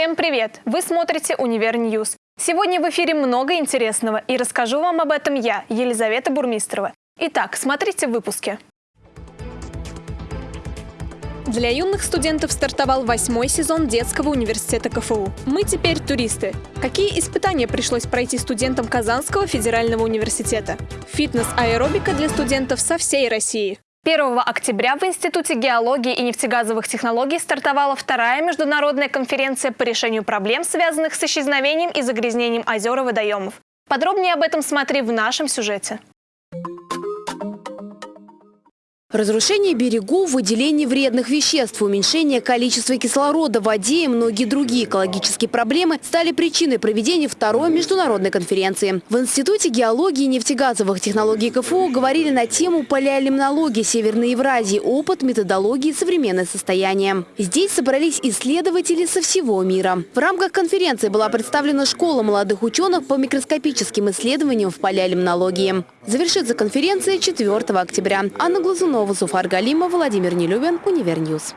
Всем привет! Вы смотрите «Univer News». Сегодня в эфире много интересного, и расскажу вам об этом я, Елизавета Бурмистрова. Итак, смотрите в выпуске. Для юных студентов стартовал восьмой сезон детского университета КФУ. Мы теперь туристы. Какие испытания пришлось пройти студентам Казанского федерального университета? Фитнес-аэробика для студентов со всей России. 1 октября в Институте геологии и нефтегазовых технологий стартовала вторая международная конференция по решению проблем, связанных с исчезновением и загрязнением озер и водоемов. Подробнее об этом смотри в нашем сюжете. Разрушение берегов, выделение вредных веществ, уменьшение количества кислорода в воде и многие другие экологические проблемы стали причиной проведения второй международной конференции. В Институте геологии и нефтегазовых технологий КФУ говорили на тему палеолимнологии Северной Евразии, опыт, методологии, современное состояние. Здесь собрались исследователи со всего мира. В рамках конференции была представлена школа молодых ученых по микроскопическим исследованиям в палеолимнологии. Завершится конференция 4 октября. Анна Глазунова Смирнова, Зуфар Галимов, Владимир Нелюбин, Univer News.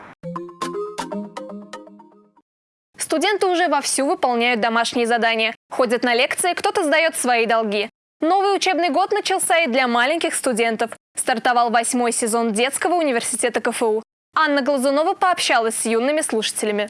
Студенты уже вовсю выполняют домашние задания. Ходят на лекции, кто-то сдает свои долги. Новый учебный год начался и для маленьких студентов. Стартовал восьмой сезон детского университета КФУ. Анна Глазунова пообщалась с юными слушателями.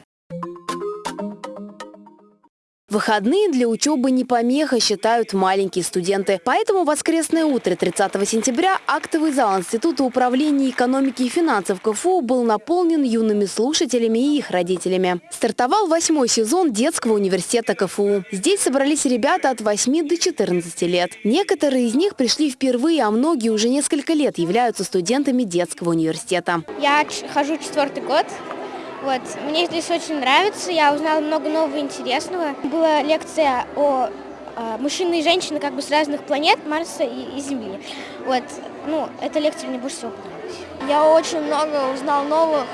Выходные для учебы не помеха, считают маленькие студенты. Поэтому воскресное утро 30 сентября актовый зал Института управления экономики и финансов КФУ был наполнен юными слушателями и их родителями. Стартовал восьмой сезон детского университета КФУ. Здесь собрались ребята от 8 до 14 лет. Некоторые из них пришли впервые, а многие уже несколько лет являются студентами детского университета. Я хожу четвертый год. Вот. Мне здесь очень нравится, я узнала много нового интересного. Была лекция о э, мужчины и женщины как бы с разных планет, Марса и, и Земли. Вот. Ну, эта лекция мне больше всего понравилась. Я очень много узнал новых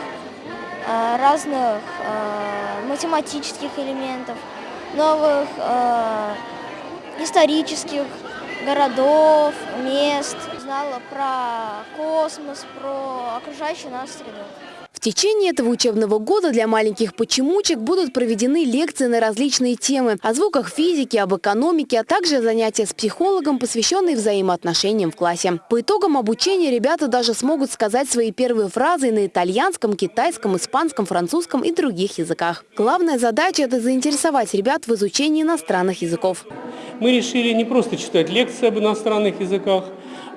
э, разных э, математических элементов, новых исторических городов, мест. Знала про космос, про окружающую нас среду. В течение этого учебного года для маленьких почемучек будут проведены лекции на различные темы о звуках физики, об экономике, а также занятия с психологом, посвященные взаимоотношениям в классе. По итогам обучения ребята даже смогут сказать свои первые фразы на итальянском, китайском, испанском, французском и других языках. Главная задача – это заинтересовать ребят в изучении иностранных языков. Мы решили не просто читать лекции об иностранных языках,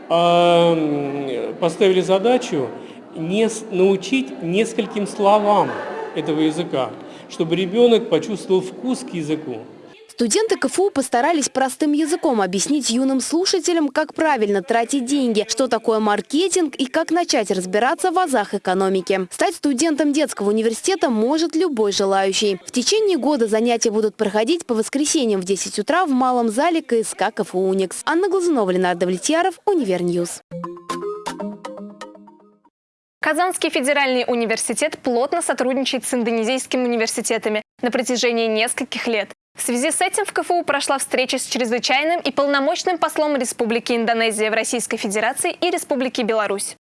а поставили задачу не, научить нескольким словам этого языка, чтобы ребенок почувствовал вкус к языку. Студенты КФУ постарались простым языком объяснить юным слушателям, как правильно тратить деньги, что такое маркетинг и как начать разбираться в азах экономики. Стать студентом детского университета может любой желающий. В течение года занятия будут проходить по воскресеньям в 10 утра в малом зале КСК КФУ «Уникс». Анна Глазунова, Ленардо Влетьяров, Univer News. Казанский федеральный университет плотно сотрудничает с индонезийскими университетами на протяжении нескольких лет. В связи с этим в КФУ прошла встреча с чрезвычайным и полномочным послом Республики Индонезия в Российской Федерации и Республики Беларусь.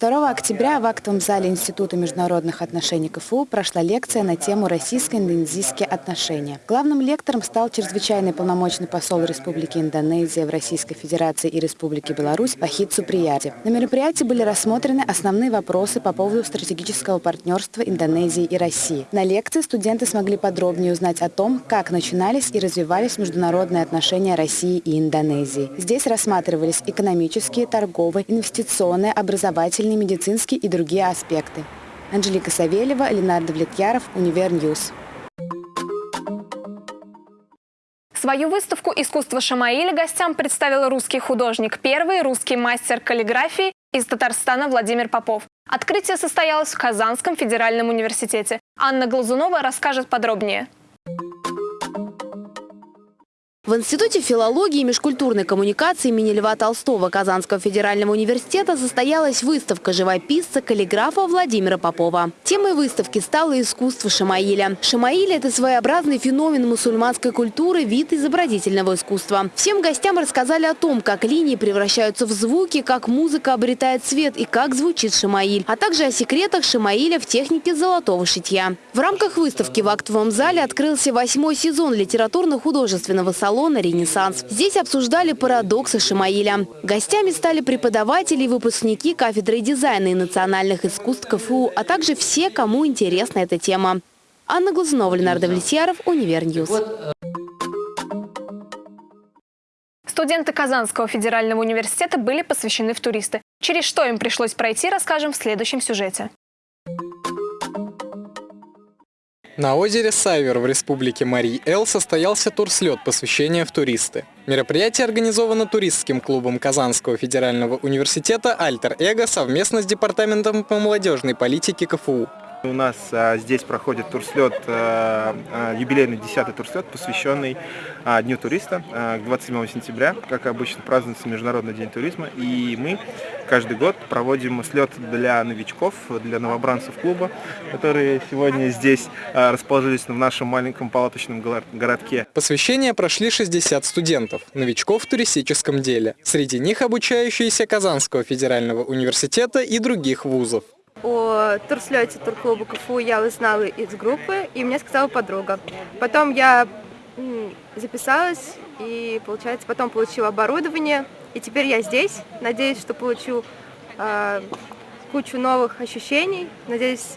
2 октября в актовом зале Института международных отношений КФУ прошла лекция на тему «Российско-индонезийские отношения». Главным лектором стал чрезвычайный полномочный посол Республики Индонезия в Российской Федерации и Республике Беларусь Вахид Суприяти. На мероприятии были рассмотрены основные вопросы по поводу стратегического партнерства Индонезии и России. На лекции студенты смогли подробнее узнать о том, как начинались и развивались международные отношения России и Индонезии. Здесь рассматривались экономические, торговые, инвестиционные, образовательные социальные, медицинские и другие аспекты. Анжелика Савельева, Ленардо Влетьяров, Univer News. Свою выставку «Искусство Шамаиля» гостям представил русский художник, первый русский мастер каллиграфии из Татарстана Владимир Попов. Открытие состоялось в Казанском федеральном университете. Анна Глазунова расскажет подробнее. В Институте филологии и межкультурной коммуникации имени Льва Толстого Казанского федерального университета состоялась выставка живописца, каллиграфа Владимира Попова. Темой выставки стало искусство Шамаиля. Шамаиль – это своеобразный феномен мусульманской культуры, вид изобразительного искусства. Всем гостям рассказали о том, как линии превращаются в звуки, как музыка обретает цвет и как звучит Шамаиль, а также о секретах Шамаиля в технике золотого шитья. В рамках выставки в актовом зале открылся восьмой сезон литературно-художественного салона «Ренессанс». Здесь обсуждали парадоксы Шамаиля. Гостями стали преподаватели и выпускники кафедры дизайна и национальных искусств КФУ, а также все, кому интересна эта тема. Анна Глазунова, Ленардо Влетьяров, Univer News. Студенты Казанского федерального университета были посвящены в туристы. Через что им пришлось пройти, расскажем в следующем сюжете. На озере Сайвер в республике Марий-Эл состоялся турслет посвящения в туристы. Мероприятие организовано туристским клубом Казанского федерального университета «Альтер Эго» совместно с Департаментом по молодежной политике КФУ. У нас а, здесь проходит турслет, а, а, юбилейный 10-й турслет, посвященный Дню туриста. А, 27 сентября, как обычно, празднуется Международный день туризма. И мы каждый год проводим слет для новичков, для новобранцев клуба, которые сегодня здесь расположились в нашем маленьком палаточном городке. Посвящение прошли 60 студентов, новичков в туристическом деле. Среди них обучающиеся Казанского федерального университета и других вузов. О турслете турклуба КФУ я узнала из группы, и мне сказала подруга. Потом я записалась, и, получается, потом получила оборудование, и теперь я здесь. Надеюсь, что получу э, кучу новых ощущений. Надеюсь,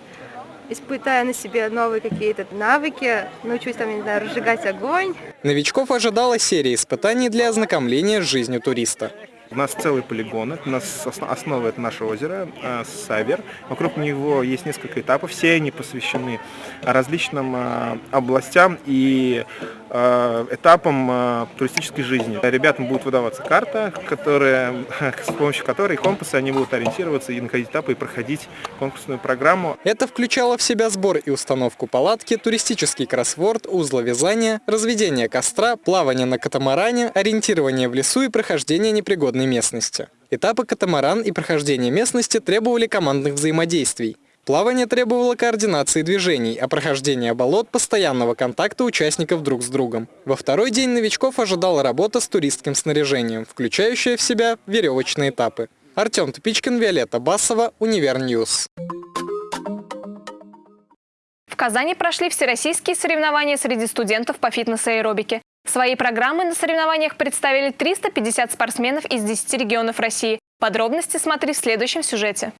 испытая на себе новые какие-то навыки, научусь там, не знаю, разжигать огонь. Новичков ожидала серия испытаний для ознакомления с жизнью туриста. У нас целый полигон, это у нас основа это наше озеро, э, Савер. Вокруг него есть несколько этапов, все они посвящены различным э, областям и э, этапам туристической жизни. Ребятам будет выдаваться карта, которая, с помощью которой компасы они будут ориентироваться и находить этапы и проходить конкурсную программу. Это включало в себя сбор и установку палатки, туристический кроссворд, узловязание, разведение костра, плавание на катамаране, ориентирование в лесу и прохождение непригодных природной местности. Этапы катамаран и прохождение местности требовали командных взаимодействий. Плавание требовало координации движений, а прохождение болот – постоянного контакта участников друг с другом. Во второй день новичков ожидала работа с туристским снаряжением, включающая в себя веревочные этапы. Артем Тупичкин, Виолетта Басова, Univer News. В Казани прошли всероссийские соревнования среди студентов по фитнес-аэробике. Свои программы на соревнованиях представили 350 спортсменов из 10 регионов России. Подробности смотри в следующем сюжете.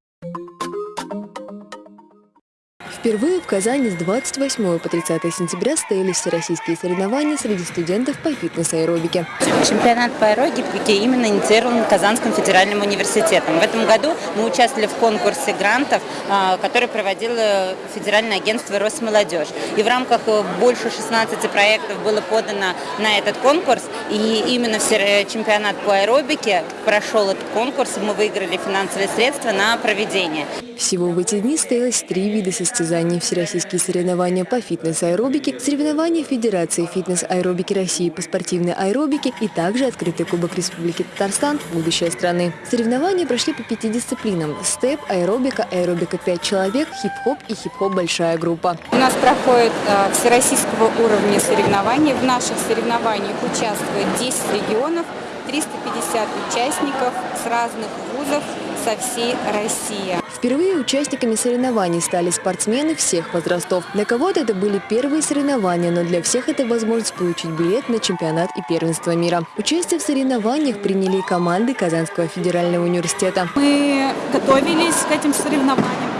Впервые в Казани с 28 по 30 сентября состоялись всероссийские соревнования среди студентов по фитнес-аэробике. Чемпионат по аэробике именно инициирован Казанским федеральным университетом. В этом году мы участвовали в конкурсе грантов, а, который проводило Федеральное агентство «Росмолодежь». И в рамках э, больше 16 проектов было подано на этот конкурс. И именно чемпионат по аэробике прошел этот конкурс, и мы выиграли финансовые средства на проведение. Всего в эти дни состоялось три вида состязаний состязаний, всероссийские соревнования по фитнес-аэробике, соревнования Федерации фитнес-аэробики России по спортивной аэробике и также открытый Кубок Республики Татарстан «Будущее страны». Соревнования прошли по пяти дисциплинам – степ, аэробика, аэробика 5 человек, хип-хоп и хип-хоп большая группа. У нас проходят э, всероссийского уровня соревнования. В наших соревнованиях участвует 10 регионов, 350 участников с разных вузов со всей России. Впервые участниками соревнований стали спортсмены всех возрастов. Для кого-то это были первые соревнования, но для всех это возможность получить билет на чемпионат и первенство мира. Участие в соревнованиях приняли и команды Казанского федерального университета. Мы готовились к этим соревнованиям.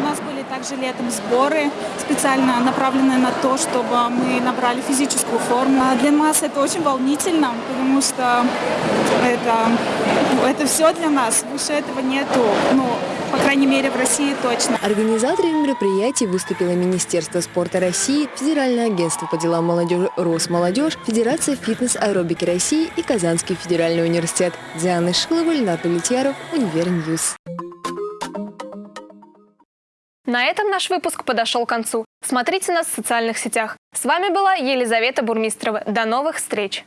Также летом сборы, специально направленные на то, чтобы мы набрали физическую форму. А для нас это очень волнительно, потому что это, это все для нас. Выше этого нету. Ну, по крайней мере, в России точно. Организаторами мероприятий выступило Министерство спорта России, Федеральное агентство по делам молодежи «Росмолодежь», Федерация фитнес-аэробики России и Казанский федеральный университет. Диана Шилова, Ленар Давлетьяров, Univer News. На этом наш выпуск подошел к концу. Смотрите нас в социальных сетях. С вами была Елизавета Бурмистрова. До новых встреч!